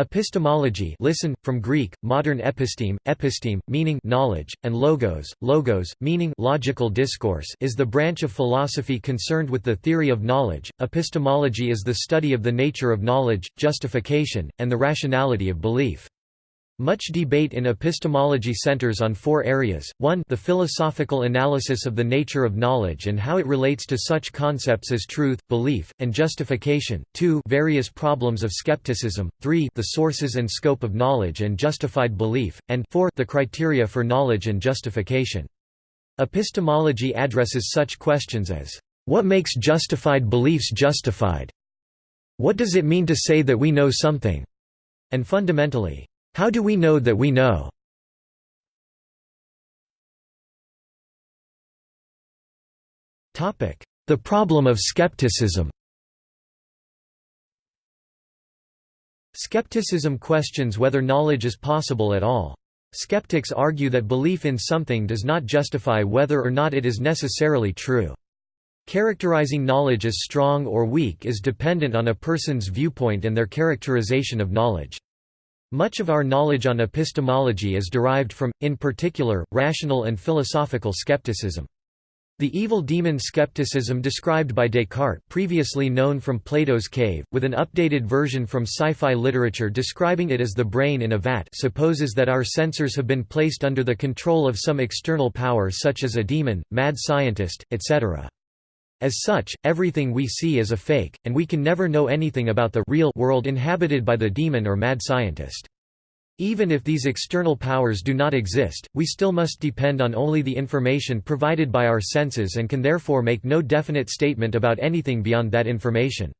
Epistemology listen, from Greek, modern episteme, episteme, meaning knowledge, and logos, logos, meaning logical discourse is the branch of philosophy concerned with the theory of knowledge. Epistemology is the study of the nature of knowledge, justification, and the rationality of belief. Much debate in epistemology centers on four areas, 1 the philosophical analysis of the nature of knowledge and how it relates to such concepts as truth, belief, and justification, 2 various problems of skepticism, 3 the sources and scope of knowledge and justified belief, and 4 the criteria for knowledge and justification. Epistemology addresses such questions as, "'What makes justified beliefs justified?' What does it mean to say that we know something?' and fundamentally, how do we know that we know? The problem of skepticism Skepticism questions whether knowledge is possible at all. Skeptics argue that belief in something does not justify whether or not it is necessarily true. Characterizing knowledge as strong or weak is dependent on a person's viewpoint and their characterization of knowledge. Much of our knowledge on epistemology is derived from, in particular, rational and philosophical skepticism. The evil demon skepticism described by Descartes previously known from Plato's cave, with an updated version from sci-fi literature describing it as the brain in a vat supposes that our sensors have been placed under the control of some external power such as a demon, mad scientist, etc. As such, everything we see is a fake, and we can never know anything about the real world inhabited by the demon or mad scientist. Even if these external powers do not exist, we still must depend on only the information provided by our senses and can therefore make no definite statement about anything beyond that information.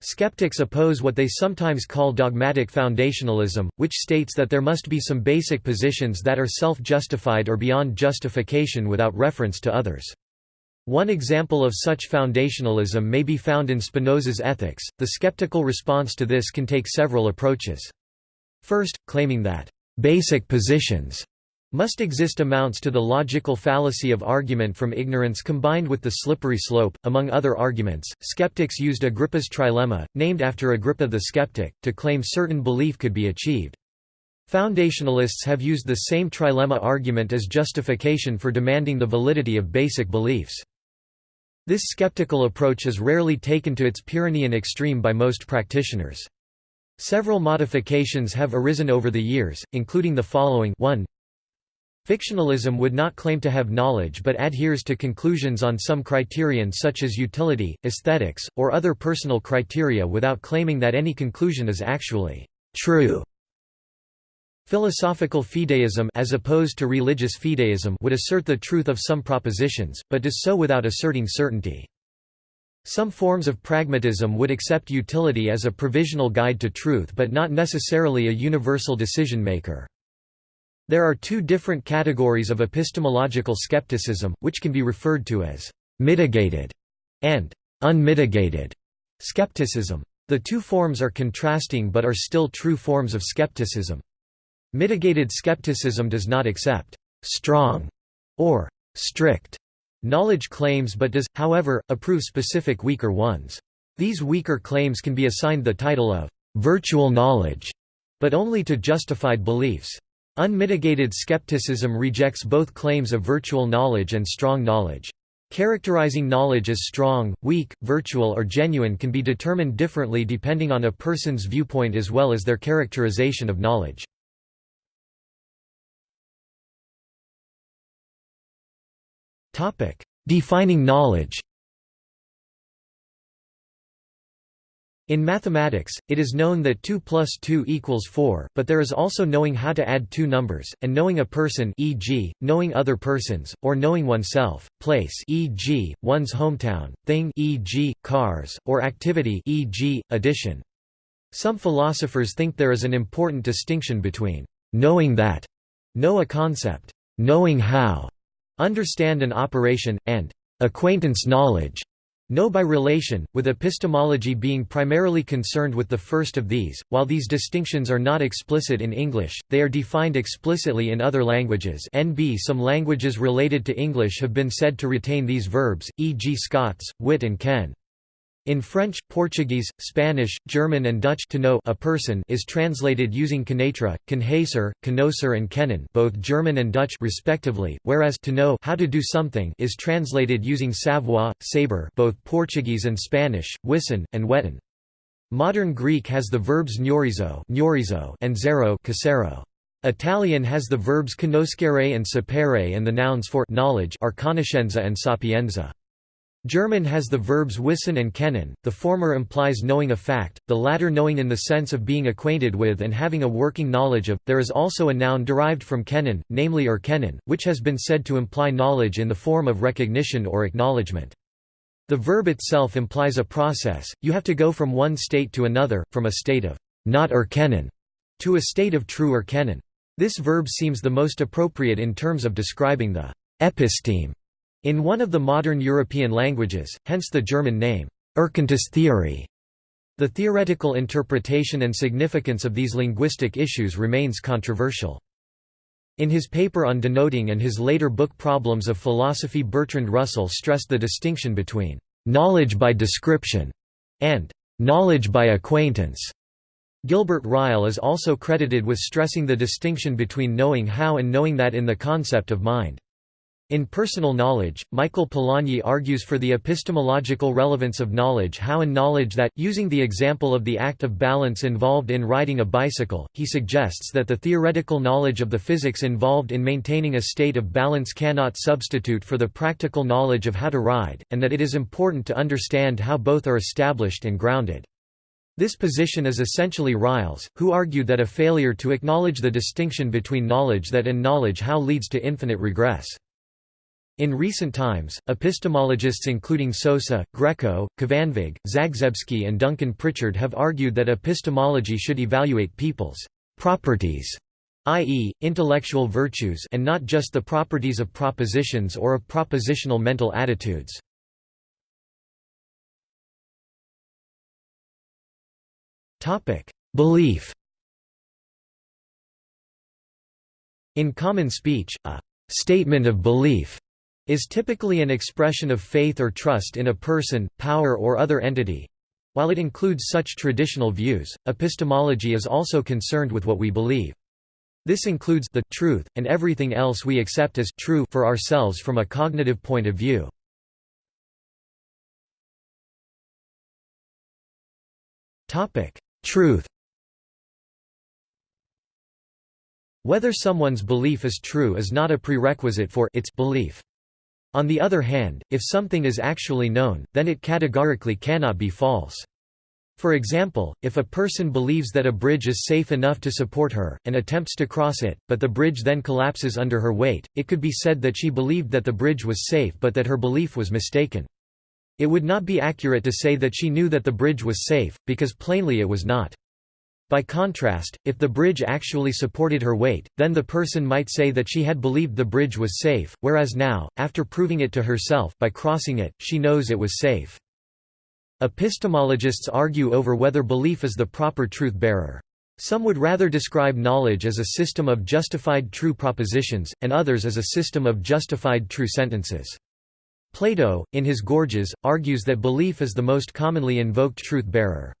Skeptics oppose what they sometimes call dogmatic foundationalism, which states that there must be some basic positions that are self-justified or beyond justification without reference to others. One example of such foundationalism may be found in Spinoza's Ethics. The skeptical response to this can take several approaches. First, claiming that basic positions must exist amounts to the logical fallacy of argument from ignorance combined with the slippery slope. Among other arguments, skeptics used Agrippa's trilemma, named after Agrippa the skeptic, to claim certain belief could be achieved. Foundationalists have used the same trilemma argument as justification for demanding the validity of basic beliefs. This skeptical approach is rarely taken to its Pyrrhonian extreme by most practitioners. Several modifications have arisen over the years, including the following 1. Fictionalism would not claim to have knowledge but adheres to conclusions on some criterion such as utility, aesthetics, or other personal criteria without claiming that any conclusion is actually true. Philosophical fideism as opposed to religious fideism would assert the truth of some propositions, but does so without asserting certainty. Some forms of pragmatism would accept utility as a provisional guide to truth but not necessarily a universal decision-maker. There are two different categories of epistemological skepticism, which can be referred to as «mitigated» and «unmitigated» skepticism. The two forms are contrasting but are still true forms of skepticism. Mitigated skepticism does not accept «strong» or «strict» knowledge claims but does, however, approve specific weaker ones. These weaker claims can be assigned the title of «virtual knowledge», but only to justified beliefs. Unmitigated skepticism rejects both claims of virtual knowledge and strong knowledge. Characterizing knowledge as strong, weak, virtual or genuine can be determined differently depending on a person's viewpoint as well as their characterization of knowledge. Defining knowledge In mathematics, it is known that 2 plus 2 equals 4, but there is also knowing how to add two numbers, and knowing a person e.g., knowing other persons, or knowing oneself, place e.g., one's hometown, thing e.g., cars, or activity e.g., addition. Some philosophers think there is an important distinction between knowing that, know a concept, knowing how, understand an operation, and acquaintance knowledge know by relation, with epistemology being primarily concerned with the first of these. While these distinctions are not explicit in English, they are defined explicitly in other languages. NB Some languages related to English have been said to retain these verbs, e.g. Scots, wit and ken. In French, Portuguese, Spanish, German and Dutch to know a person is translated using connaître, conhecer, conocer and kennen both German and Dutch respectively, whereas to know how to do something is translated using savoir, saber both Portuguese and Spanish, wissen, and weten. Modern Greek has the verbs gnourizo and zero. Italian has the verbs conoscere and sapere and the nouns for knowledge are conoscenza and sapienza. German has the verbs wissen and kennen, the former implies knowing a fact, the latter knowing in the sense of being acquainted with and having a working knowledge of. There is also a noun derived from kennen, namely erkennen, which has been said to imply knowledge in the form of recognition or acknowledgement. The verb itself implies a process, you have to go from one state to another, from a state of not erkennen to a state of true erkennen. This verb seems the most appropriate in terms of describing the episteme in one of the modern European languages, hence the German name, Erkenntnis theory. The theoretical interpretation and significance of these linguistic issues remains controversial. In his paper on denoting and his later book Problems of Philosophy Bertrand Russell stressed the distinction between «knowledge by description» and «knowledge by acquaintance». Gilbert Ryle is also credited with stressing the distinction between knowing how and knowing that in the concept of mind. In Personal Knowledge, Michael Polanyi argues for the epistemological relevance of knowledge how and knowledge that, using the example of the act of balance involved in riding a bicycle, he suggests that the theoretical knowledge of the physics involved in maintaining a state of balance cannot substitute for the practical knowledge of how to ride, and that it is important to understand how both are established and grounded. This position is essentially Ryle's, who argued that a failure to acknowledge the distinction between knowledge that and knowledge how leads to infinite regress. In recent times, epistemologists including Sosa, Greco, Kvanvig, Zagzebski and Duncan Pritchard have argued that epistemology should evaluate people's «properties» i.e., intellectual virtues and not just the properties of propositions or of propositional mental attitudes. Belief In common speech, a «statement of belief» is typically an expression of faith or trust in a person, power or other entity. While it includes such traditional views, epistemology is also concerned with what we believe. This includes the truth, and everything else we accept as true for ourselves from a cognitive point of view. Truth Whether someone's belief is true is not a prerequisite for its belief. On the other hand, if something is actually known, then it categorically cannot be false. For example, if a person believes that a bridge is safe enough to support her, and attempts to cross it, but the bridge then collapses under her weight, it could be said that she believed that the bridge was safe but that her belief was mistaken. It would not be accurate to say that she knew that the bridge was safe, because plainly it was not. By contrast, if the bridge actually supported her weight, then the person might say that she had believed the bridge was safe, whereas now, after proving it to herself by crossing it, she knows it was safe. Epistemologists argue over whether belief is the proper truth-bearer. Some would rather describe knowledge as a system of justified true propositions, and others as a system of justified true sentences. Plato, in his Gorgias, argues that belief is the most commonly invoked truth-bearer.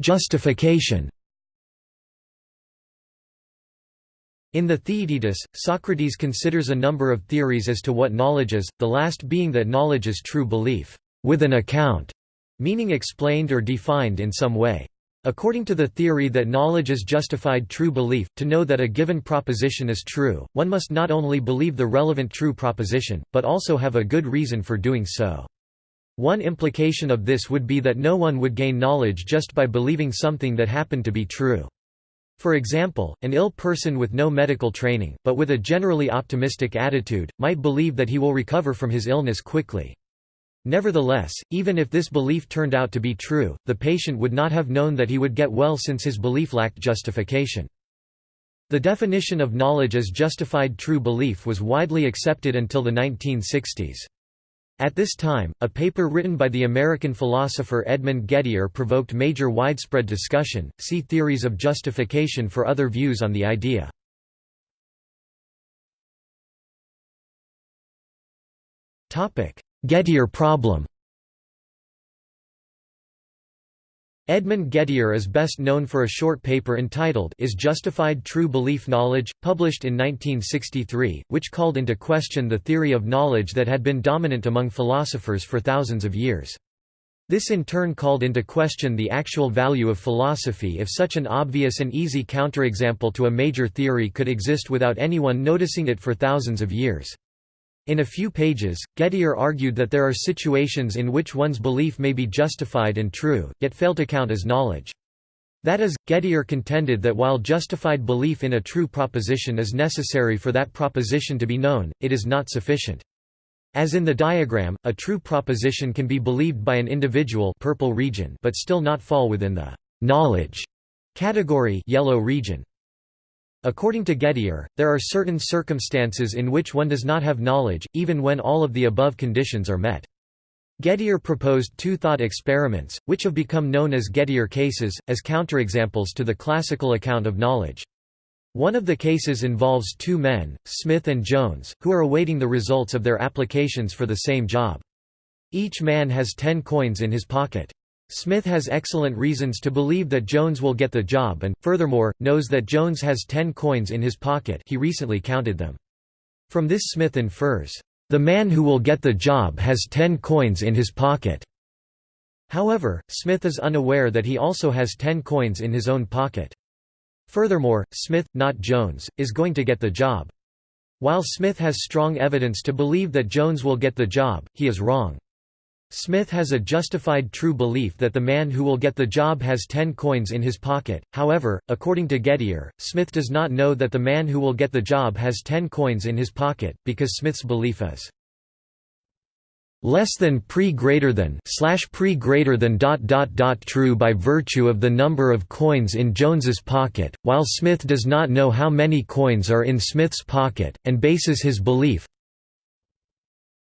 Justification In the Theaetetus, Socrates considers a number of theories as to what knowledge is, the last being that knowledge is true belief, with an account, meaning explained or defined in some way. According to the theory that knowledge is justified true belief, to know that a given proposition is true, one must not only believe the relevant true proposition, but also have a good reason for doing so. One implication of this would be that no one would gain knowledge just by believing something that happened to be true. For example, an ill person with no medical training, but with a generally optimistic attitude, might believe that he will recover from his illness quickly. Nevertheless, even if this belief turned out to be true, the patient would not have known that he would get well since his belief lacked justification. The definition of knowledge as justified true belief was widely accepted until the 1960s. At this time, a paper written by the American philosopher Edmund Gettier provoked major widespread discussion. See theories of justification for other views on the idea. Topic: Gettier problem Edmund Gettier is best known for a short paper entitled Is Justified True Belief Knowledge?, published in 1963, which called into question the theory of knowledge that had been dominant among philosophers for thousands of years. This in turn called into question the actual value of philosophy if such an obvious and easy counterexample to a major theory could exist without anyone noticing it for thousands of years. In a few pages, Gettier argued that there are situations in which one's belief may be justified and true, yet fail to count as knowledge. That is, Gettier contended that while justified belief in a true proposition is necessary for that proposition to be known, it is not sufficient. As in the diagram, a true proposition can be believed by an individual purple region but still not fall within the «knowledge» category yellow region. According to Gettier, there are certain circumstances in which one does not have knowledge, even when all of the above conditions are met. Gettier proposed two thought experiments, which have become known as Gettier cases, as counterexamples to the classical account of knowledge. One of the cases involves two men, Smith and Jones, who are awaiting the results of their applications for the same job. Each man has ten coins in his pocket. Smith has excellent reasons to believe that Jones will get the job and, furthermore, knows that Jones has ten coins in his pocket he recently counted them. From this Smith infers, "...the man who will get the job has ten coins in his pocket." However, Smith is unaware that he also has ten coins in his own pocket. Furthermore, Smith, not Jones, is going to get the job. While Smith has strong evidence to believe that Jones will get the job, he is wrong. Smith has a justified true belief that the man who will get the job has ten coins in his pocket, however, according to Gettier, Smith does not know that the man who will get the job has ten coins in his pocket, because Smith's belief is less than pre greater than slash pre greater than dot dot dot true by virtue of the number of coins in Jones's pocket, while Smith does not know how many coins are in Smith's pocket, and bases his belief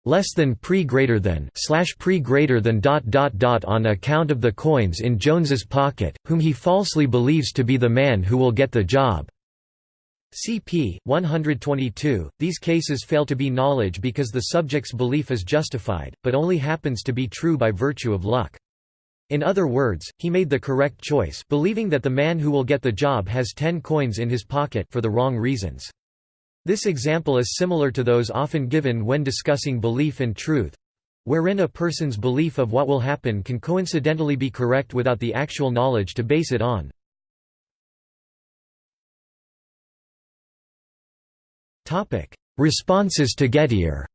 less than pre greater than slash pre greater than dot dot dot on account of the coins in Jones's pocket, whom he falsely believes to be the man who will get the job. CP 122. These cases fail to be knowledge because the subject's belief is justified, but only happens to be true by virtue of luck. In other words, he made the correct choice, believing that the man who will get the job has 10 coins in his pocket for the wrong reasons. This example is similar to those often given when discussing belief and truth wherein a person's belief of what will happen can coincidentally be correct without the actual knowledge to base it on. Responses to Gettier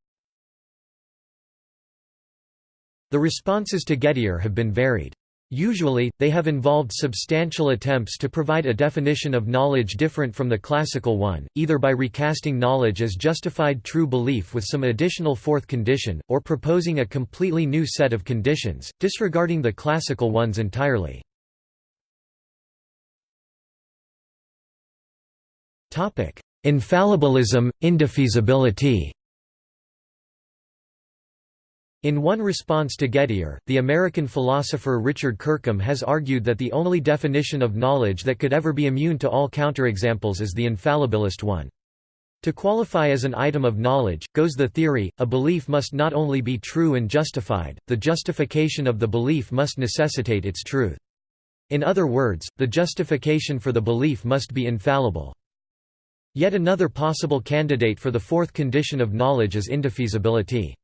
The responses to Gettier have been varied. Usually, they have involved substantial attempts to provide a definition of knowledge different from the classical one, either by recasting knowledge as justified true belief with some additional fourth condition, or proposing a completely new set of conditions, disregarding the classical ones entirely. Infallibilism, indefeasibility in one response to Gettier, the American philosopher Richard Kirkham has argued that the only definition of knowledge that could ever be immune to all counterexamples is the infallibilist one. To qualify as an item of knowledge, goes the theory, a belief must not only be true and justified, the justification of the belief must necessitate its truth. In other words, the justification for the belief must be infallible. Yet another possible candidate for the fourth condition of knowledge is indefeasibility.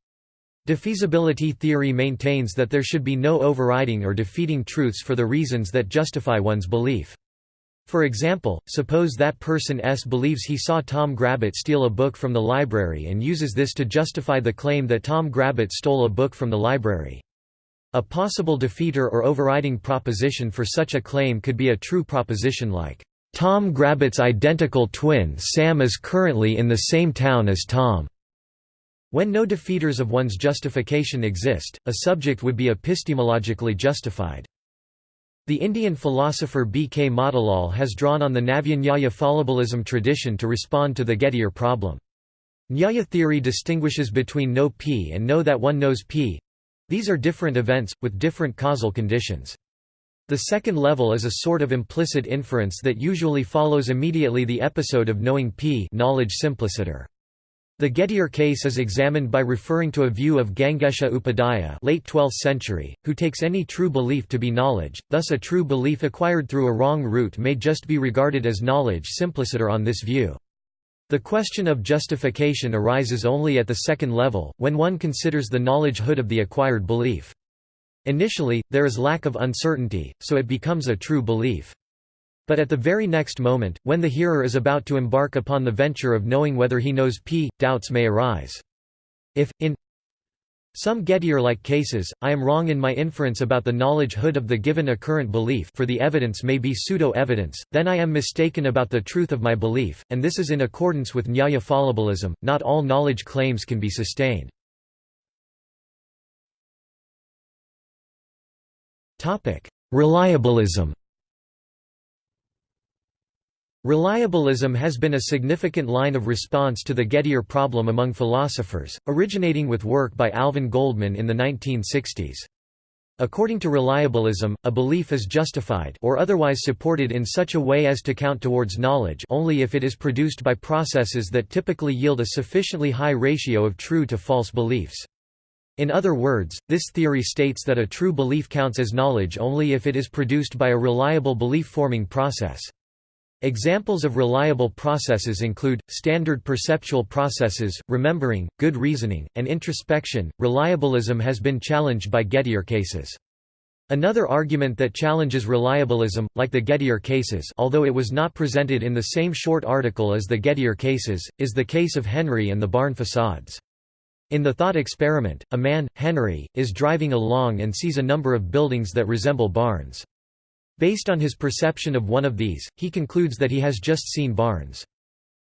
Defeasibility theory maintains that there should be no overriding or defeating truths for the reasons that justify one's belief. For example, suppose that person S believes he saw Tom Grabbit steal a book from the library and uses this to justify the claim that Tom Grabbit stole a book from the library. A possible defeater or overriding proposition for such a claim could be a true proposition like, "...Tom Grabbit's identical twin Sam is currently in the same town as Tom." When no defeaters of one's justification exist, a subject would be epistemologically justified. The Indian philosopher B. K. Motilal has drawn on the Navyanyaya fallibilism tradition to respond to the Gettier problem. Nyaya theory distinguishes between know p and know that one knows p. These are different events, with different causal conditions. The second level is a sort of implicit inference that usually follows immediately the episode of knowing p knowledge simpliciter. The Gettier case is examined by referring to a view of Gangesha Upadhyaya late 12th century, who takes any true belief to be knowledge, thus a true belief acquired through a wrong route may just be regarded as knowledge simpliciter on this view. The question of justification arises only at the second level, when one considers the knowledge hood of the acquired belief. Initially, there is lack of uncertainty, so it becomes a true belief. But at the very next moment, when the hearer is about to embark upon the venture of knowing whether he knows p, doubts may arise. If, in some Gettier-like cases, I am wrong in my inference about the knowledge hood of the given occurrent belief for the evidence may be pseudo-evidence, then I am mistaken about the truth of my belief, and this is in accordance with Nyaya fallibilism, not all knowledge claims can be sustained. Reliabilism Reliabilism has been a significant line of response to the Gettier problem among philosophers, originating with work by Alvin Goldman in the 1960s. According to reliabilism, a belief is justified or otherwise supported in such a way as to count towards knowledge only if it is produced by processes that typically yield a sufficiently high ratio of true to false beliefs. In other words, this theory states that a true belief counts as knowledge only if it is produced by a reliable belief-forming process. Examples of reliable processes include standard perceptual processes, remembering, good reasoning, and introspection. Reliabilism has been challenged by Gettier cases. Another argument that challenges reliabilism, like the Gettier cases although it was not presented in the same short article as the Gettier cases, is the case of Henry and the barn facades. In the thought experiment, a man, Henry, is driving along and sees a number of buildings that resemble barns. Based on his perception of one of these, he concludes that he has just seen barns.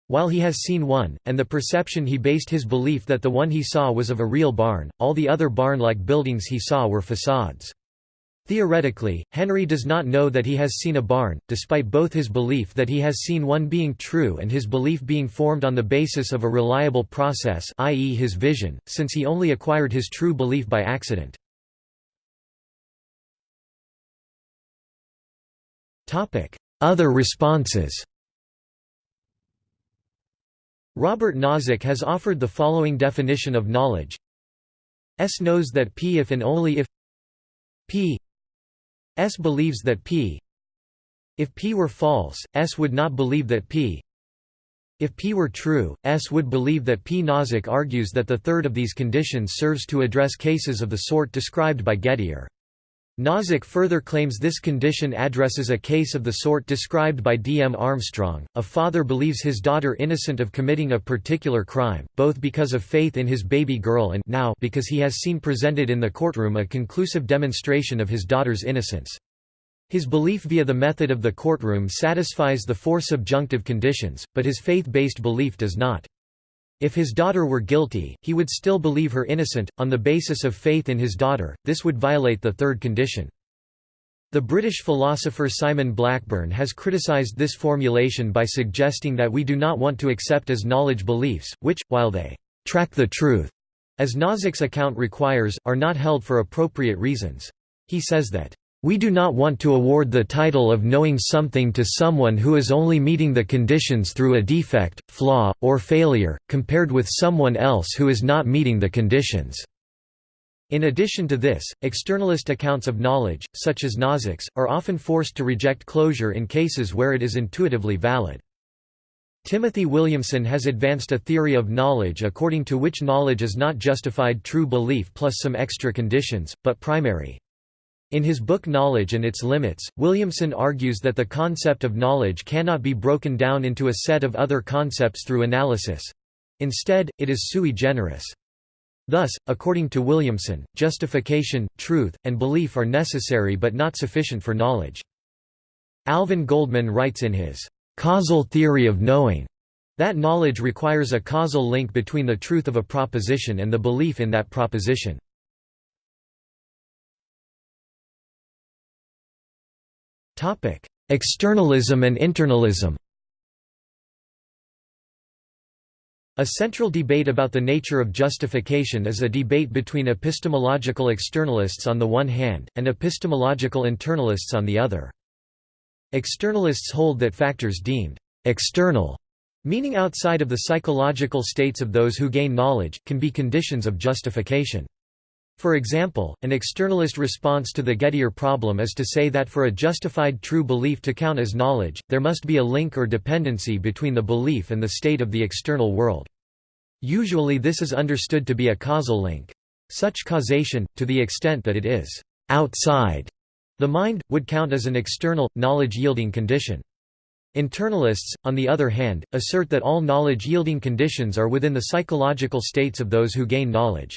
While he has seen one, and the perception he based his belief that the one he saw was of a real barn, all the other barn-like buildings he saw were facades. Theoretically, Henry does not know that he has seen a barn, despite both his belief that he has seen one being true and his belief being formed on the basis of a reliable process i.e. his vision, since he only acquired his true belief by accident. Other responses Robert Nozick has offered the following definition of knowledge S knows that P if and only if P S believes that P If P were false, S would not believe that P If P were true, S would believe that P. Nozick argues that the third of these conditions serves to address cases of the sort described by Gettier. Nozick further claims this condition addresses a case of the sort described by D. M. Armstrong. A father believes his daughter innocent of committing a particular crime, both because of faith in his baby girl and now because he has seen presented in the courtroom a conclusive demonstration of his daughter's innocence. His belief via the method of the courtroom satisfies the four subjunctive conditions, but his faith-based belief does not. If his daughter were guilty, he would still believe her innocent, on the basis of faith in his daughter, this would violate the third condition. The British philosopher Simon Blackburn has criticised this formulation by suggesting that we do not want to accept as knowledge beliefs, which, while they track the truth, as Nozick's account requires, are not held for appropriate reasons. He says that we do not want to award the title of knowing something to someone who is only meeting the conditions through a defect, flaw, or failure, compared with someone else who is not meeting the conditions. In addition to this, externalist accounts of knowledge, such as Nozick's, are often forced to reject closure in cases where it is intuitively valid. Timothy Williamson has advanced a theory of knowledge according to which knowledge is not justified true belief plus some extra conditions, but primary. In his book Knowledge and Its Limits, Williamson argues that the concept of knowledge cannot be broken down into a set of other concepts through analysis. Instead, it is sui generis. Thus, according to Williamson, justification, truth, and belief are necessary but not sufficient for knowledge. Alvin Goldman writes in his causal theory of knowing that knowledge requires a causal link between the truth of a proposition and the belief in that proposition. Externalism and internalism A central debate about the nature of justification is a debate between epistemological externalists on the one hand, and epistemological internalists on the other. Externalists hold that factors deemed «external» meaning outside of the psychological states of those who gain knowledge, can be conditions of justification. For example, an externalist response to the Gettier problem is to say that for a justified true belief to count as knowledge, there must be a link or dependency between the belief and the state of the external world. Usually this is understood to be a causal link. Such causation, to the extent that it is outside the mind, would count as an external, knowledge-yielding condition. Internalists, on the other hand, assert that all knowledge-yielding conditions are within the psychological states of those who gain knowledge.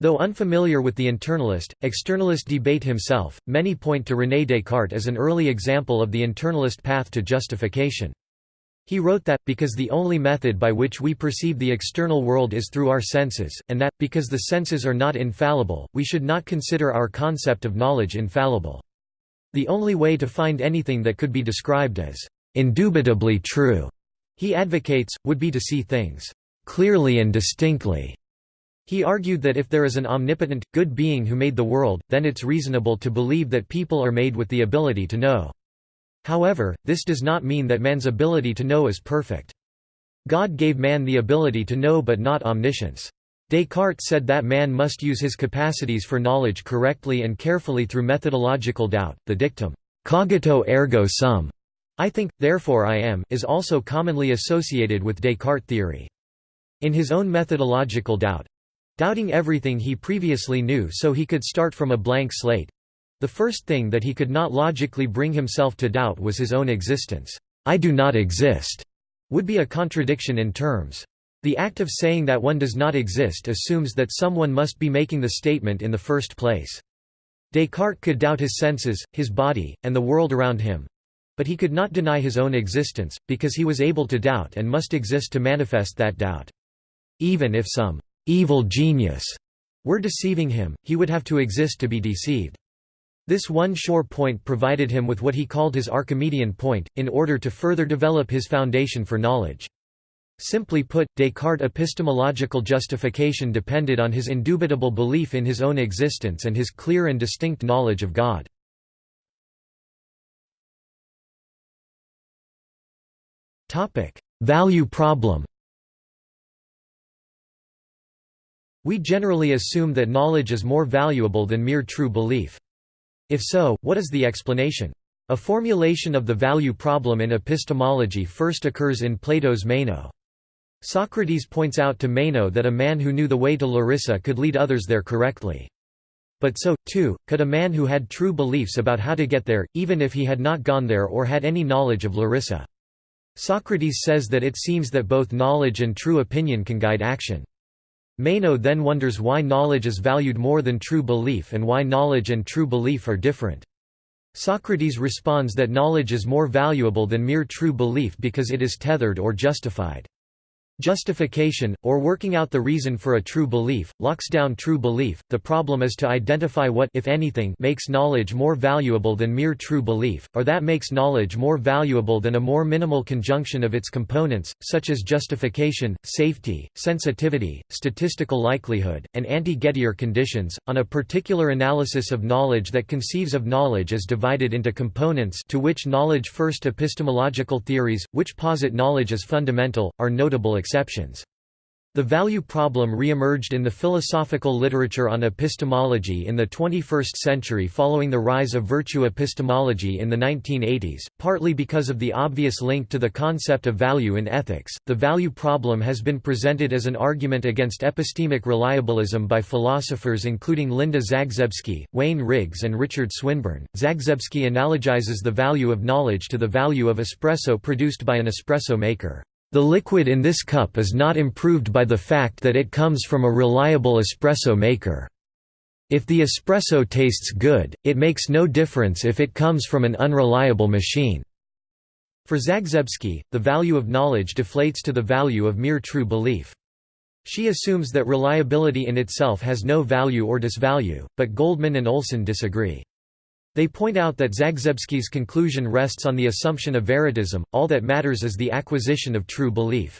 Though unfamiliar with the internalist, externalist debate himself, many point to René Descartes as an early example of the internalist path to justification. He wrote that, because the only method by which we perceive the external world is through our senses, and that, because the senses are not infallible, we should not consider our concept of knowledge infallible. The only way to find anything that could be described as indubitably true, he advocates, would be to see things clearly and distinctly. He argued that if there is an omnipotent, good being who made the world, then it's reasonable to believe that people are made with the ability to know. However, this does not mean that man's ability to know is perfect. God gave man the ability to know but not omniscience. Descartes said that man must use his capacities for knowledge correctly and carefully through methodological doubt. The dictum, cogito ergo sum, I think, therefore I am, is also commonly associated with Descartes theory. In his own methodological doubt, Doubting everything he previously knew so he could start from a blank slate. The first thing that he could not logically bring himself to doubt was his own existence. I do not exist would be a contradiction in terms. The act of saying that one does not exist assumes that someone must be making the statement in the first place. Descartes could doubt his senses, his body, and the world around him. But he could not deny his own existence, because he was able to doubt and must exist to manifest that doubt. Even if some evil genius were deceiving him, he would have to exist to be deceived. This one sure point provided him with what he called his Archimedean point, in order to further develop his foundation for knowledge. Simply put, Descartes' epistemological justification depended on his indubitable belief in his own existence and his clear and distinct knowledge of God. Value problem We generally assume that knowledge is more valuable than mere true belief. If so, what is the explanation? A formulation of the value problem in epistemology first occurs in Plato's Meno. Socrates points out to Meno that a man who knew the way to Larissa could lead others there correctly. But so, too, could a man who had true beliefs about how to get there, even if he had not gone there or had any knowledge of Larissa. Socrates says that it seems that both knowledge and true opinion can guide action. Meno then wonders why knowledge is valued more than true belief and why knowledge and true belief are different. Socrates responds that knowledge is more valuable than mere true belief because it is tethered or justified. Justification, or working out the reason for a true belief, locks down true belief. The problem is to identify what if anything makes knowledge more valuable than mere true belief, or that makes knowledge more valuable than a more minimal conjunction of its components, such as justification, safety, sensitivity, statistical likelihood, and anti-Gettier conditions. On a particular analysis of knowledge that conceives of knowledge as divided into components to which knowledge first epistemological theories, which posit knowledge as fundamental, are notable exceptions. The value problem re-emerged in the philosophical literature on epistemology in the 21st century following the rise of virtue epistemology in the 1980s, partly because of the obvious link to the concept of value in ethics. The value problem has been presented as an argument against epistemic reliabilism by philosophers including Linda Zagzebski, Wayne Riggs, and Richard Swinburne. Zagzebski analogizes the value of knowledge to the value of espresso produced by an espresso maker. The liquid in this cup is not improved by the fact that it comes from a reliable espresso maker. If the espresso tastes good, it makes no difference if it comes from an unreliable machine. For Zagzebski, the value of knowledge deflates to the value of mere true belief. She assumes that reliability in itself has no value or disvalue, but Goldman and Olsson disagree. They point out that Zagzebski's conclusion rests on the assumption of veritism, all that matters is the acquisition of true belief.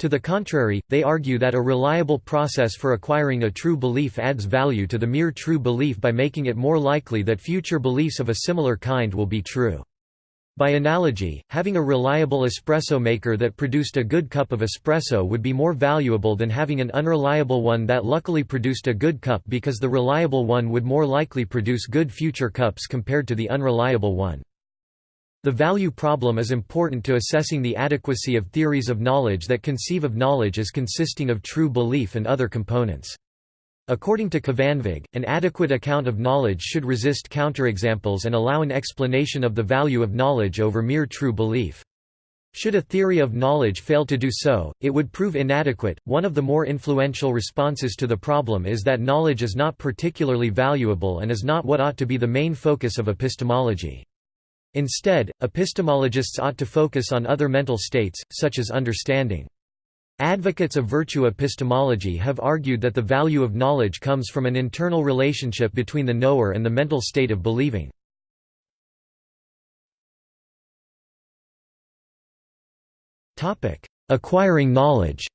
To the contrary, they argue that a reliable process for acquiring a true belief adds value to the mere true belief by making it more likely that future beliefs of a similar kind will be true. By analogy, having a reliable espresso maker that produced a good cup of espresso would be more valuable than having an unreliable one that luckily produced a good cup because the reliable one would more likely produce good future cups compared to the unreliable one. The value problem is important to assessing the adequacy of theories of knowledge that conceive of knowledge as consisting of true belief and other components. According to Kvanvig, an adequate account of knowledge should resist counterexamples and allow an explanation of the value of knowledge over mere true belief. Should a theory of knowledge fail to do so, it would prove inadequate. One of the more influential responses to the problem is that knowledge is not particularly valuable and is not what ought to be the main focus of epistemology. Instead, epistemologists ought to focus on other mental states, such as understanding. Advocates of virtue epistemology have argued that the value of knowledge comes from an internal relationship between the knower and the mental state of believing. Acquiring knowledge.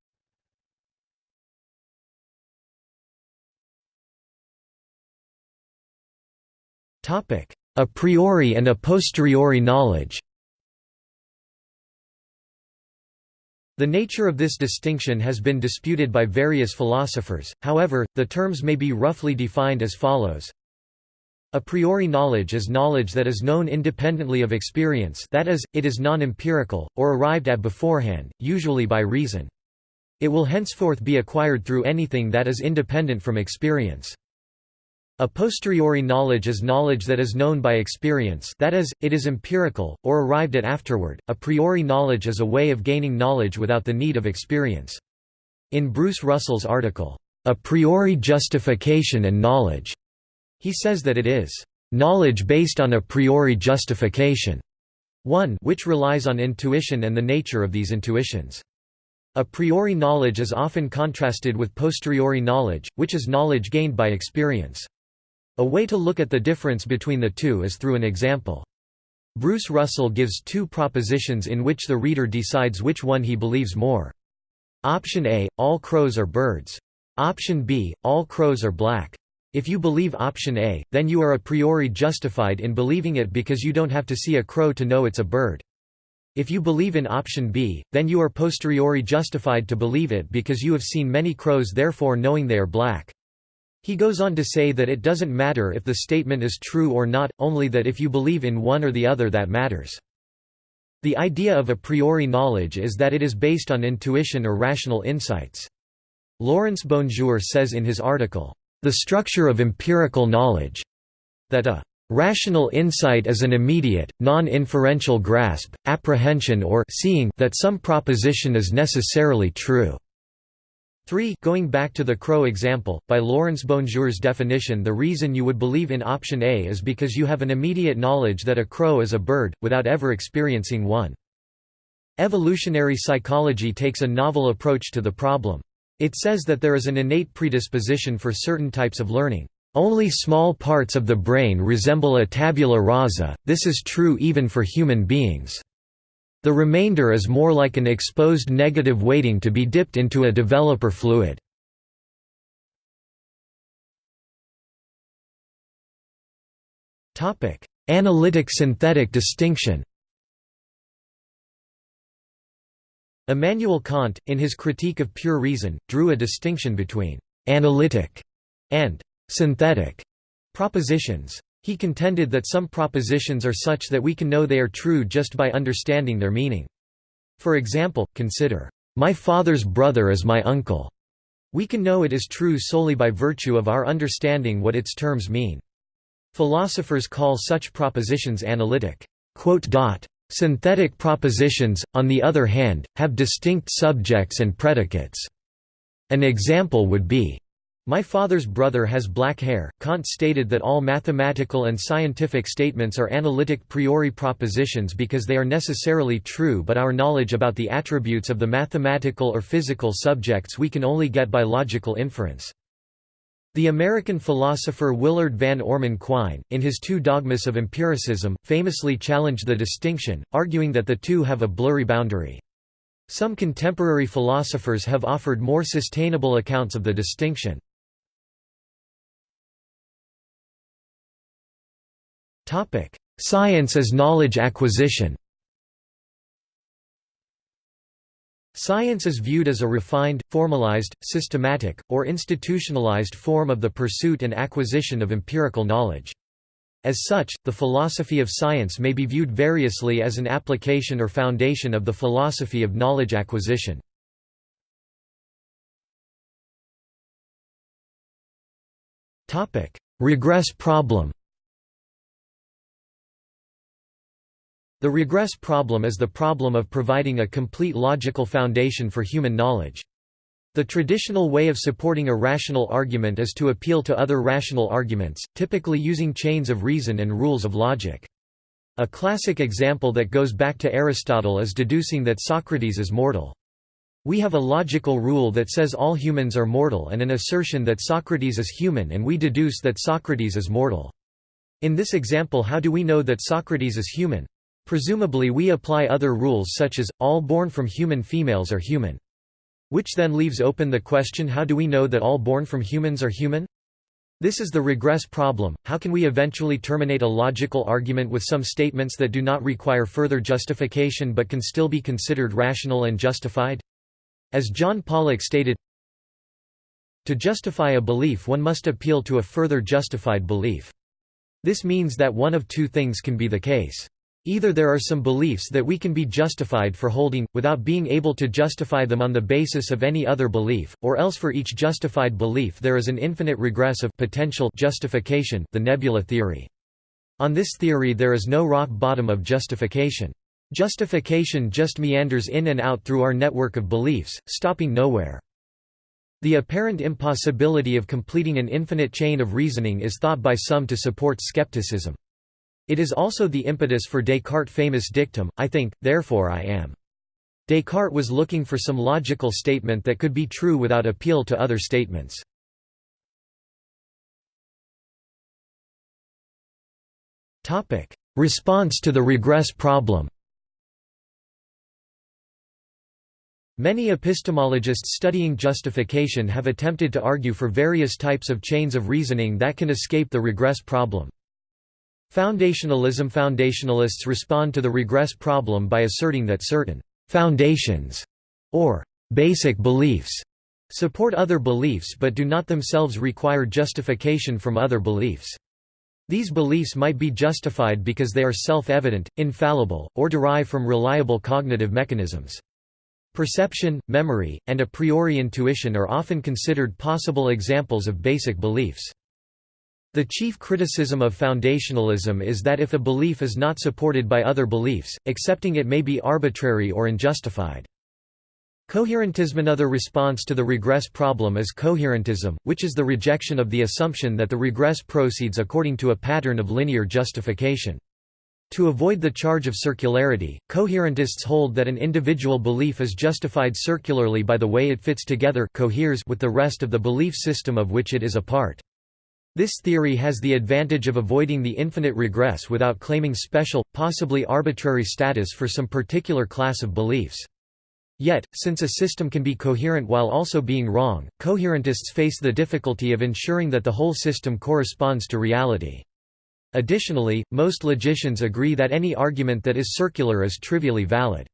A priori and a posteriori knowledge The nature of this distinction has been disputed by various philosophers, however, the terms may be roughly defined as follows. A priori knowledge is knowledge that is known independently of experience that is, it is non-empirical, or arrived at beforehand, usually by reason. It will henceforth be acquired through anything that is independent from experience. A posteriori knowledge is knowledge that is known by experience that is, it is empirical, or arrived at afterward. A priori knowledge is a way of gaining knowledge without the need of experience. In Bruce Russell's article, A Priori Justification and Knowledge, he says that it is knowledge based on a priori justification, one which relies on intuition and the nature of these intuitions. A priori knowledge is often contrasted with posteriori knowledge, which is knowledge gained by experience. A way to look at the difference between the two is through an example. Bruce Russell gives two propositions in which the reader decides which one he believes more. Option A, all crows are birds. Option B, all crows are black. If you believe option A, then you are a priori justified in believing it because you don't have to see a crow to know it's a bird. If you believe in option B, then you are posteriori justified to believe it because you have seen many crows therefore knowing they are black. He goes on to say that it doesn't matter if the statement is true or not, only that if you believe in one or the other that matters. The idea of a priori knowledge is that it is based on intuition or rational insights. Laurence BonJour says in his article, The Structure of Empirical Knowledge, that a rational insight is an immediate, non-inferential grasp, apprehension or seeing that some proposition is necessarily true. 3 Going back to the crow example, by Laurence BonJour's definition the reason you would believe in option A is because you have an immediate knowledge that a crow is a bird, without ever experiencing one. Evolutionary psychology takes a novel approach to the problem. It says that there is an innate predisposition for certain types of learning. Only small parts of the brain resemble a tabula rasa, this is true even for human beings. The remainder is more like an exposed negative waiting to be dipped into a developer fluid. Analytic-synthetic distinction Immanuel Kant, in his Critique of Pure Reason, drew a distinction between «analytic» and «synthetic» propositions. He contended that some propositions are such that we can know they are true just by understanding their meaning. For example, consider, "'My father's brother is my uncle'. We can know it is true solely by virtue of our understanding what its terms mean. Philosophers call such propositions analytic. Synthetic propositions, on the other hand, have distinct subjects and predicates. An example would be, my father's brother has black hair. Kant stated that all mathematical and scientific statements are analytic priori propositions because they are necessarily true, but our knowledge about the attributes of the mathematical or physical subjects we can only get by logical inference. The American philosopher Willard Van Orman Quine, in his Two Dogmas of Empiricism, famously challenged the distinction, arguing that the two have a blurry boundary. Some contemporary philosophers have offered more sustainable accounts of the distinction. Science as knowledge acquisition Science is viewed as a refined, formalized, systematic, or institutionalized form of the pursuit and acquisition of empirical knowledge. As such, the philosophy of science may be viewed variously as an application or foundation of the philosophy of knowledge acquisition. Regress problem The regress problem is the problem of providing a complete logical foundation for human knowledge. The traditional way of supporting a rational argument is to appeal to other rational arguments, typically using chains of reason and rules of logic. A classic example that goes back to Aristotle is deducing that Socrates is mortal. We have a logical rule that says all humans are mortal and an assertion that Socrates is human and we deduce that Socrates is mortal. In this example how do we know that Socrates is human? Presumably we apply other rules such as, all born from human females are human. Which then leaves open the question how do we know that all born from humans are human? This is the regress problem, how can we eventually terminate a logical argument with some statements that do not require further justification but can still be considered rational and justified? As John Pollock stated, to justify a belief one must appeal to a further justified belief. This means that one of two things can be the case. Either there are some beliefs that we can be justified for holding, without being able to justify them on the basis of any other belief, or else for each justified belief there is an infinite regress of potential justification the nebula theory. On this theory there is no rock bottom of justification. Justification just meanders in and out through our network of beliefs, stopping nowhere. The apparent impossibility of completing an infinite chain of reasoning is thought by some to support skepticism. It is also the impetus for Descartes' famous dictum, I think, therefore I am. Descartes was looking for some logical statement that could be true without appeal to other statements. Response to the regress problem Many epistemologists studying justification have attempted to argue for various types of chains of reasoning that can escape the regress problem. Foundationalism Foundationalists respond to the regress problem by asserting that certain «foundations» or «basic beliefs» support other beliefs but do not themselves require justification from other beliefs. These beliefs might be justified because they are self-evident, infallible, or derive from reliable cognitive mechanisms. Perception, memory, and a priori intuition are often considered possible examples of basic beliefs. The chief criticism of foundationalism is that if a belief is not supported by other beliefs, accepting it may be arbitrary or unjustified. Coherentism Another response to the regress problem is coherentism, which is the rejection of the assumption that the regress proceeds according to a pattern of linear justification. To avoid the charge of circularity, coherentists hold that an individual belief is justified circularly by the way it fits together coheres with the rest of the belief system of which it is a part. This theory has the advantage of avoiding the infinite regress without claiming special, possibly arbitrary status for some particular class of beliefs. Yet, since a system can be coherent while also being wrong, coherentists face the difficulty of ensuring that the whole system corresponds to reality. Additionally, most logicians agree that any argument that is circular is trivially valid.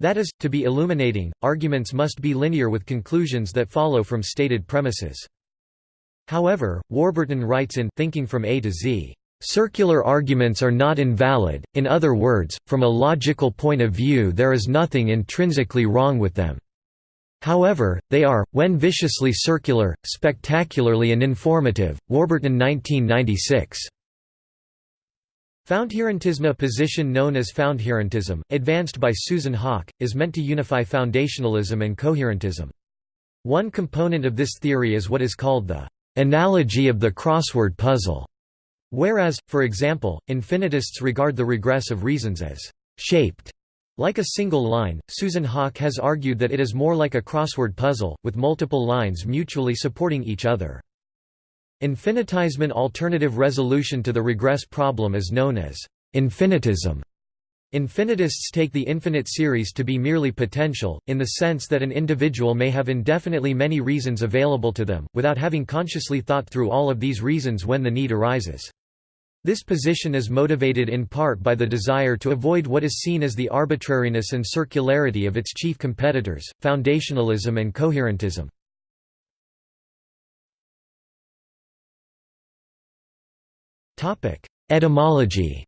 That is, to be illuminating, arguments must be linear with conclusions that follow from stated premises. However, Warburton writes in Thinking from A to Z, "...circular arguments are not invalid, in other words, from a logical point of view there is nothing intrinsically wrong with them. However, they are, when viciously circular, spectacularly uninformative." Warburton 1996. Foundherentism position known as foundherentism, advanced by Susan Haack, is meant to unify foundationalism and coherentism. One component of this theory is what is called the analogy of the crossword puzzle, whereas, for example, infinitists regard the regress of reasons as shaped. Like a single line, Susan Haack has argued that it is more like a crossword puzzle, with multiple lines mutually supporting each other. Infinitesimal alternative resolution to the regress problem is known as infinitism. Infinitists take the infinite series to be merely potential, in the sense that an individual may have indefinitely many reasons available to them, without having consciously thought through all of these reasons when the need arises. This position is motivated in part by the desire to avoid what is seen as the arbitrariness and circularity of its chief competitors, foundationalism and coherentism. Etymology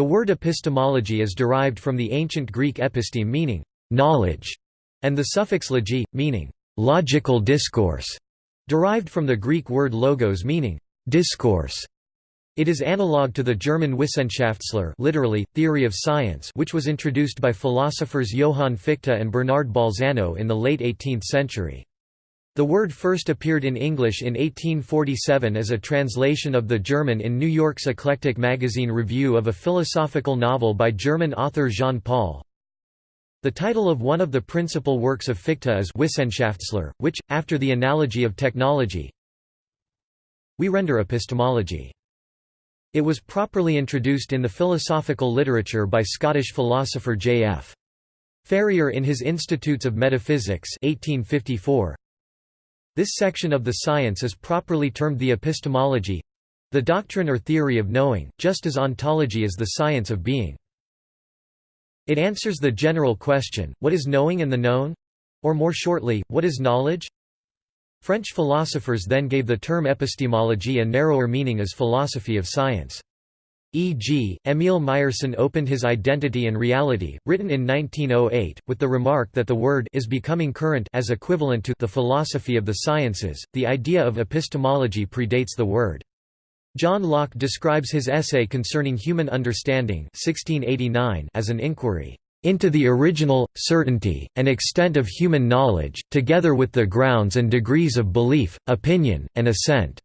The word epistemology is derived from the ancient Greek episteme meaning knowledge, and the suffix logi, meaning logical discourse, derived from the Greek word logos meaning discourse. It is analog to the German Wissenschaftslehre literally, theory of science which was introduced by philosophers Johann Fichte and Bernard Bolzano in the late 18th century. The word first appeared in English in 1847 as a translation of the German in New York's Eclectic Magazine review of a philosophical novel by German author Jean Paul. The title of one of the principal works of Fichte is Wissenschaftslehre, which, after the analogy of technology, we render epistemology. It was properly introduced in the philosophical literature by Scottish philosopher J.F. Ferrier in his Institutes of Metaphysics 1854. This section of the science is properly termed the epistemology—the doctrine or theory of knowing, just as ontology is the science of being. It answers the general question, what is knowing and the known? Or more shortly, what is knowledge? French philosophers then gave the term epistemology a narrower meaning as philosophy of science. E.g., Emil Meyerson opened his Identity and Reality, written in 1908, with the remark that the word is becoming current as equivalent to the philosophy of the sciences. The idea of epistemology predates the word. John Locke describes his essay concerning human understanding 1689 as an inquiry into the original, certainty, and extent of human knowledge, together with the grounds and degrees of belief, opinion, and assent."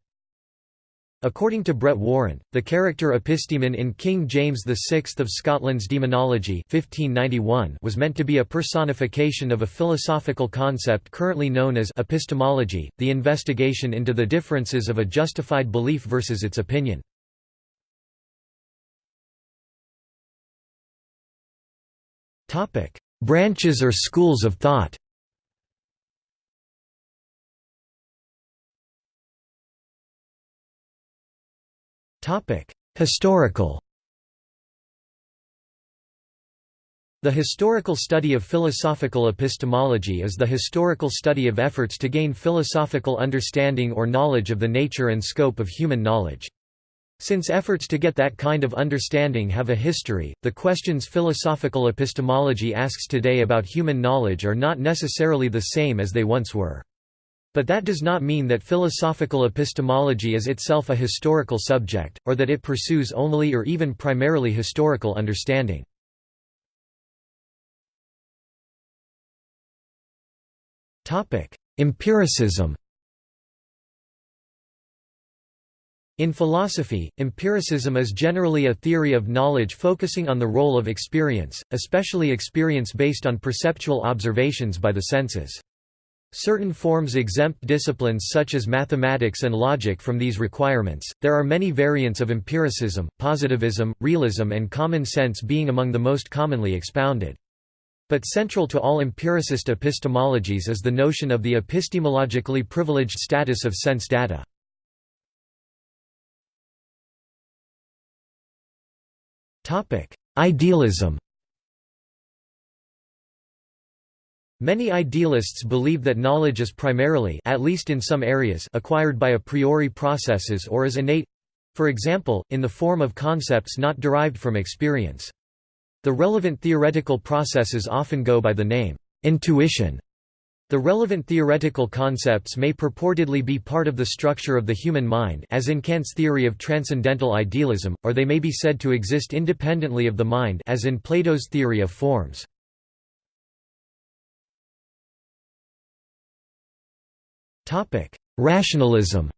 According to Brett Warren, the character epistemon in King James VI of Scotland's Daemonologie 1591 was meant to be a personification of a philosophical concept currently known as epistemology, the investigation into the differences of a justified belief versus its opinion. Branches or schools of thought Historical The historical study of philosophical epistemology is the historical study of efforts to gain philosophical understanding or knowledge of the nature and scope of human knowledge. Since efforts to get that kind of understanding have a history, the questions philosophical epistemology asks today about human knowledge are not necessarily the same as they once were. But that does not mean that philosophical epistemology is itself a historical subject, or that it pursues only or even primarily historical understanding. Empiricism In philosophy, empiricism is generally a theory of knowledge focusing on the role of experience, especially experience based on perceptual observations by the senses. Certain forms exempt disciplines such as mathematics and logic from these requirements. There are many variants of empiricism, positivism, realism, and common sense being among the most commonly expounded. But central to all empiricist epistemologies is the notion of the epistemologically privileged status of sense data. Idealism Many idealists believe that knowledge is primarily at least in some areas acquired by a priori processes or is innate—for example, in the form of concepts not derived from experience. The relevant theoretical processes often go by the name, intuition. The relevant theoretical concepts may purportedly be part of the structure of the human mind as in Kant's theory of transcendental idealism, or they may be said to exist independently of the mind as in Plato's theory of forms. Rationalism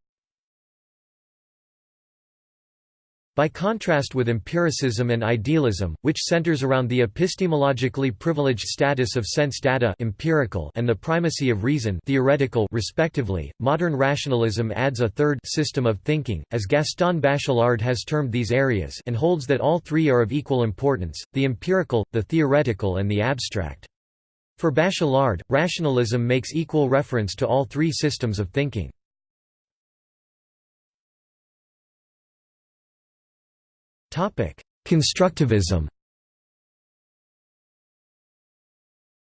By contrast with empiricism and idealism, which centers around the epistemologically privileged status of sense data empirical and the primacy of reason theoretical respectively, modern rationalism adds a third system of thinking, as Gaston Bachelard has termed these areas and holds that all three are of equal importance, the empirical, the theoretical and the abstract. For Bachelard, rationalism makes equal reference to all three systems of thinking. Constructivism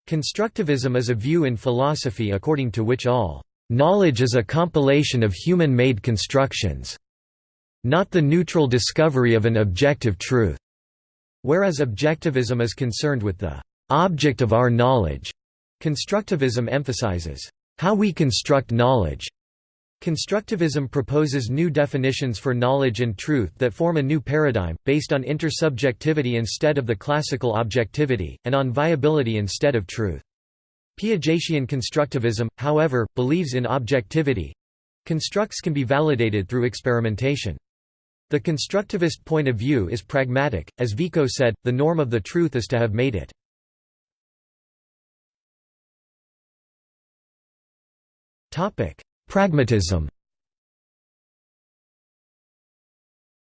Constructivism is a view in philosophy according to which all knowledge is a compilation of human-made constructions, not the neutral discovery of an objective truth, whereas objectivism is concerned with the object of our knowledge, constructivism emphasizes how we construct knowledge. Constructivism proposes new definitions for knowledge and truth that form a new paradigm, based on intersubjectivity instead of the classical objectivity, and on viability instead of truth. Piagetian constructivism, however, believes in objectivity. Constructs can be validated through experimentation. The constructivist point of view is pragmatic, as Vico said, the norm of the truth is to have made it. Pragmatism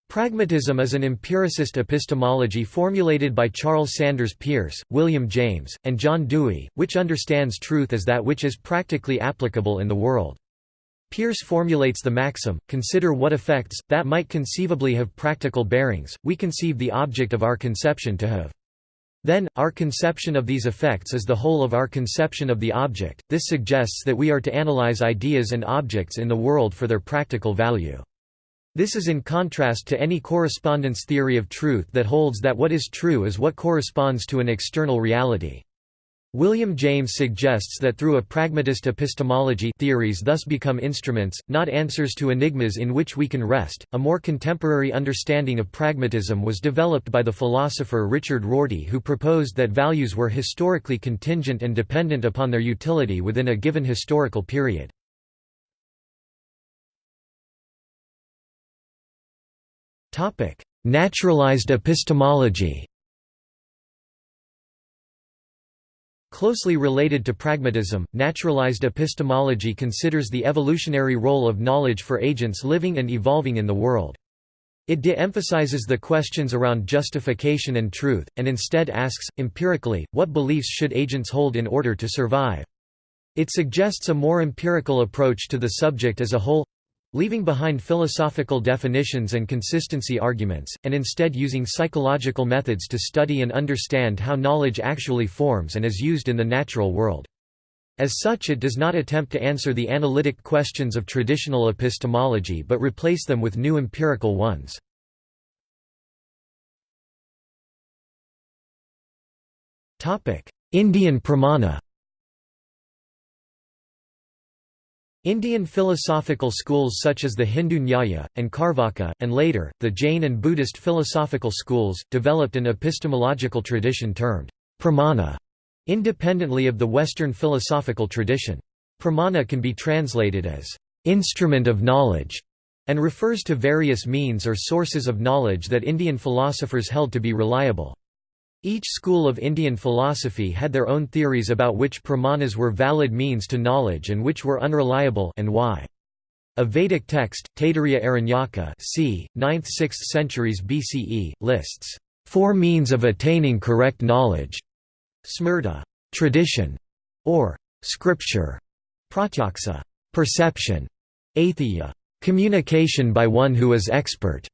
Pragmatism is an empiricist epistemology formulated by Charles Sanders Peirce, William James, and John Dewey, which understands truth as that which is practically applicable in the world. Peirce formulates the maxim, consider what effects, that might conceivably have practical bearings, we conceive the object of our conception to have. Then, our conception of these effects is the whole of our conception of the object. This suggests that we are to analyze ideas and objects in the world for their practical value. This is in contrast to any correspondence theory of truth that holds that what is true is what corresponds to an external reality. William James suggests that through a pragmatist epistemology theories thus become instruments, not answers to enigmas in which we can rest. A more contemporary understanding of pragmatism was developed by the philosopher Richard Rorty who proposed that values were historically contingent and dependent upon their utility within a given historical period. Naturalized epistemology Closely related to pragmatism, naturalized epistemology considers the evolutionary role of knowledge for agents living and evolving in the world. It de-emphasizes the questions around justification and truth, and instead asks, empirically, what beliefs should agents hold in order to survive? It suggests a more empirical approach to the subject as a whole, leaving behind philosophical definitions and consistency arguments, and instead using psychological methods to study and understand how knowledge actually forms and is used in the natural world. As such it does not attempt to answer the analytic questions of traditional epistemology but replace them with new empirical ones. Indian pramana Indian philosophical schools such as the Hindu Nyaya, and Carvaka, and later, the Jain and Buddhist philosophical schools, developed an epistemological tradition termed pramana, independently of the Western philosophical tradition. Pramana can be translated as instrument of knowledge, and refers to various means or sources of knowledge that Indian philosophers held to be reliable. Each school of Indian philosophy had their own theories about which pramanas were valid means to knowledge and which were unreliable and why. A Vedic text, Taittiriya Aranyaka c. 9th–6th centuries BCE, lists four means of attaining correct knowledge smrta tradition, or scripture, pratyaksa perception, aitihya communication by one who is expert,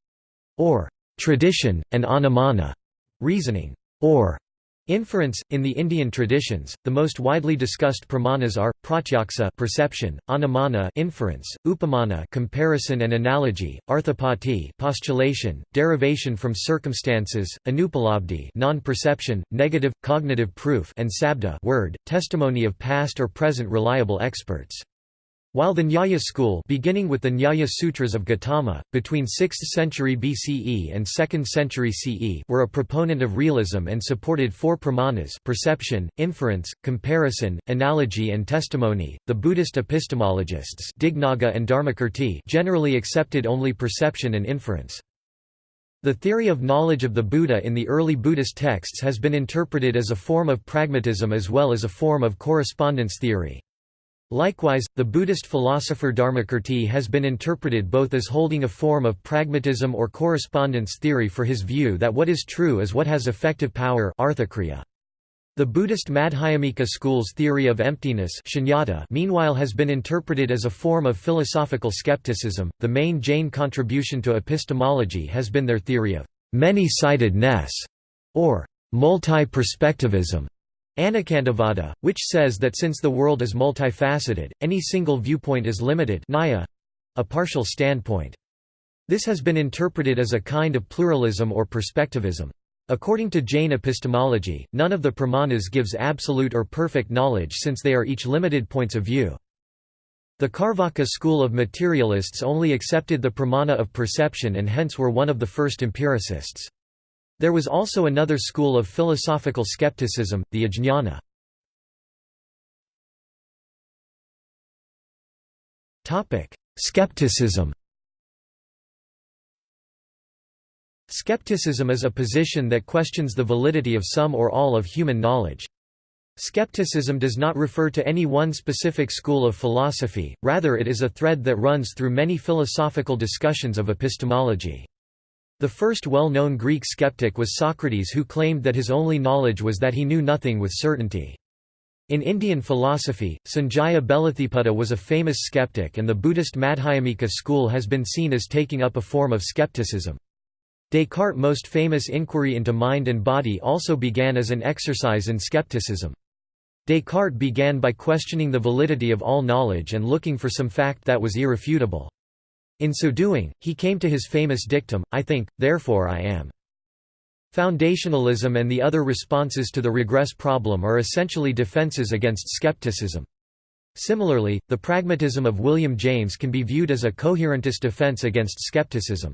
or tradition, and anumana reasoning or Inference In the Indian traditions, the most widely discussed pramanas are pratyaksa perception, anumana inference, upamana comparison and analogy, arthapatti postulation, derivation from circumstances, anupalabdhi non-perception, negative cognitive proof and sabda word, testimony of past or present reliable experts. While the Nyaya school beginning with the Nyaya Sutras of Gautama, between 6th century BCE and 2nd century CE were a proponent of realism and supported four pramanas perception, inference, comparison, analogy and testimony, the Buddhist epistemologists Dignaga and Dharmakirti generally accepted only perception and inference. The theory of knowledge of the Buddha in the early Buddhist texts has been interpreted as a form of pragmatism as well as a form of correspondence theory. Likewise, the Buddhist philosopher Dharmakirti has been interpreted both as holding a form of pragmatism or correspondence theory for his view that what is true is what has effective power The Buddhist Madhyamika school's theory of emptiness meanwhile has been interpreted as a form of philosophical skepticism. The main Jain contribution to epistemology has been their theory of many-sidedness, or multi-perspectivism. Anekantavada, which says that since the world is multifaceted, any single viewpoint is limited naya, a partial standpoint. This has been interpreted as a kind of pluralism or perspectivism. According to Jain epistemology, none of the pramanas gives absolute or perfect knowledge since they are each limited points of view. The Carvaka school of materialists only accepted the pramana of perception and hence were one of the first empiricists. There was also another school of philosophical skepticism, the Ajñana. Skepticism Skepticism is a position that questions the validity of some or all of human knowledge. Skepticism does not refer to any one specific school of philosophy, rather it is a thread that runs through many philosophical discussions of epistemology. The first well-known Greek skeptic was Socrates who claimed that his only knowledge was that he knew nothing with certainty. In Indian philosophy, Sanjaya Belatthiputta was a famous skeptic and the Buddhist Madhyamika school has been seen as taking up a form of skepticism. Descartes' most famous inquiry into mind and body also began as an exercise in skepticism. Descartes began by questioning the validity of all knowledge and looking for some fact that was irrefutable. In so doing, he came to his famous dictum, I think, therefore I am. Foundationalism and the other responses to the regress problem are essentially defenses against skepticism. Similarly, the pragmatism of William James can be viewed as a coherentist defense against skepticism.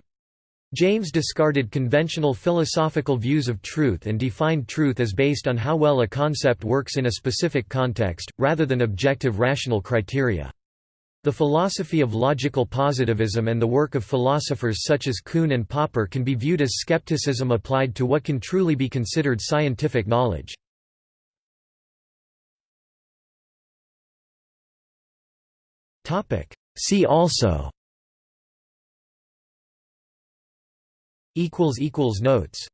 James discarded conventional philosophical views of truth and defined truth as based on how well a concept works in a specific context, rather than objective rational criteria. The philosophy of logical positivism and the work of philosophers such as Kuhn and Popper can be viewed as skepticism applied to what can truly be considered scientific knowledge. See also. Notes